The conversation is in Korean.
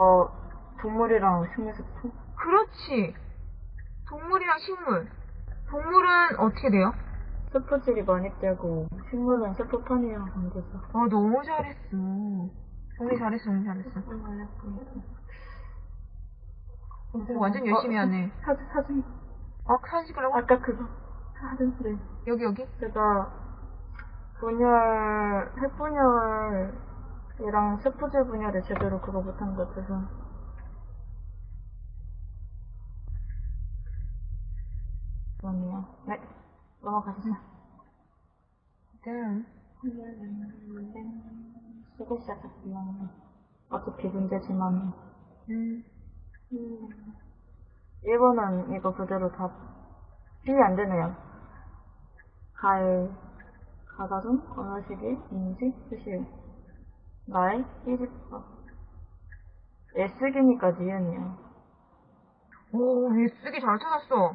어, 동물이랑 식물 스프? 그렇지. 동물이랑 식물. 동물은 어떻게 돼요? 스프질이 많이 떼고, 식물은 스프판이랑 관계죠. 어, 너무 잘했어. 정리 잘했어, 정리 잘했어. 어, 완전 열심히 하네. 사진, 사진. 아, 사진 찍으려고? 아까 그거. 사진 프레임. 여기, 여기? 제가 분열, 핵분열 이랑 스프질 분열을 제대로 그거 못한 것 같아서. 그러네요. 네, 넘어가시죠. 네. 쓰고 시작할게요. 어차피 문제지만. 음. 1번은 이거 그대로 다 필이 안 되네요. 갈, 가다중, 어느 시기, 인지, 수시, 날, 이집서. 애쓰기니까 니은이요. 오, 얘 쓰기 잘 찾았어.